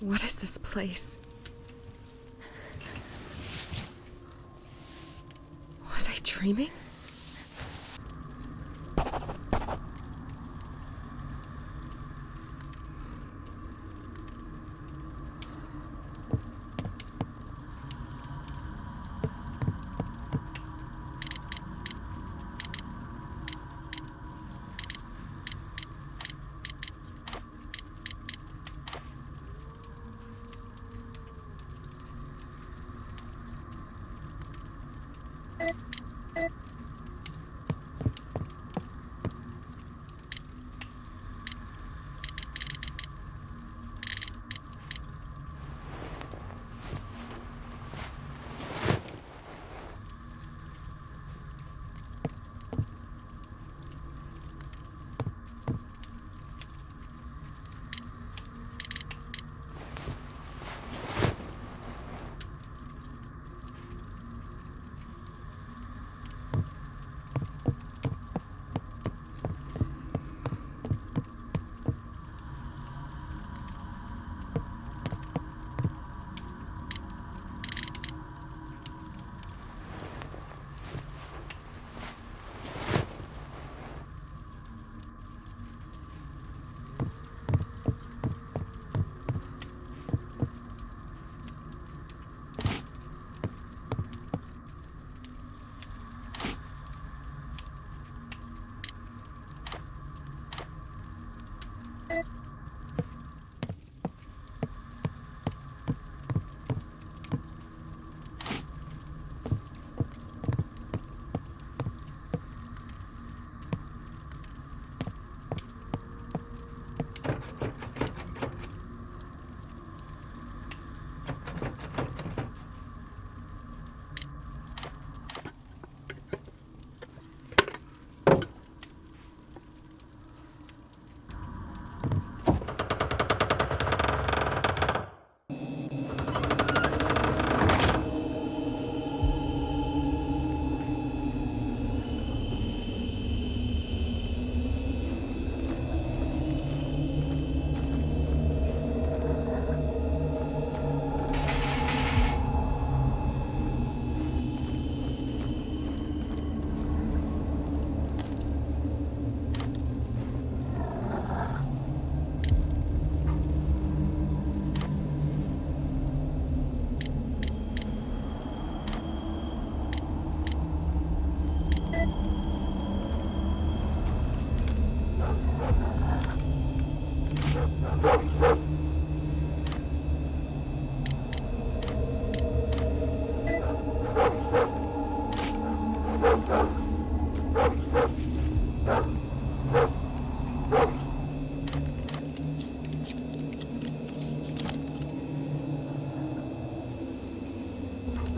What is this place? Was I dreaming?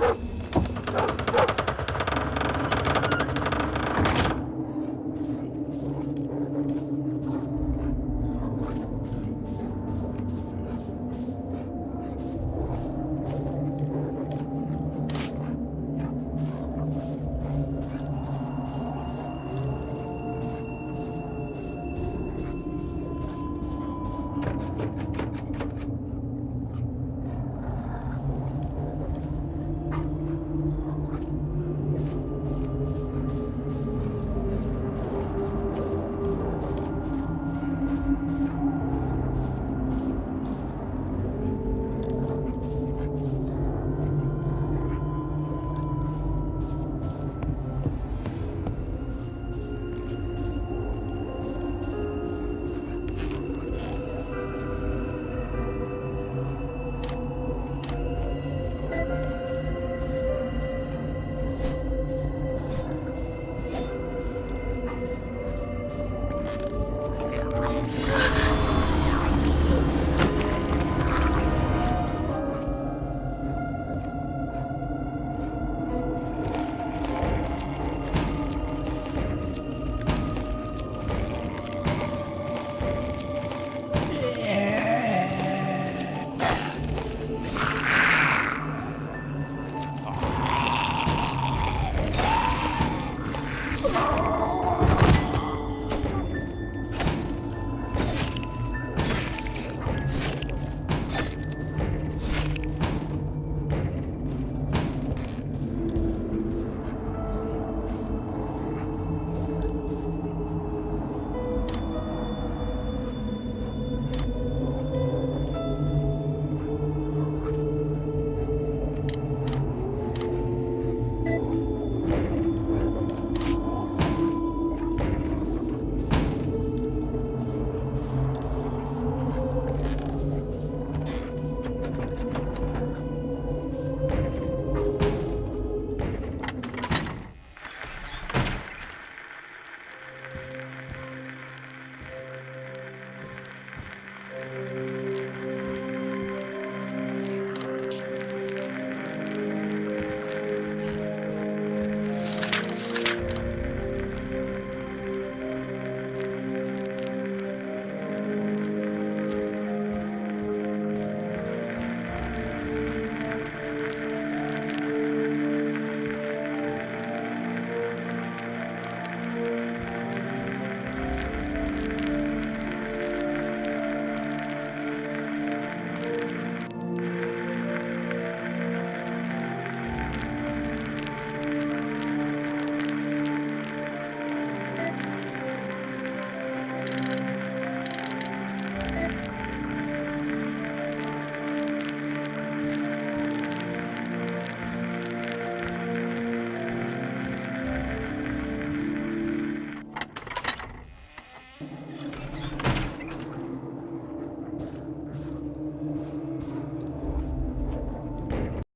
Whoa.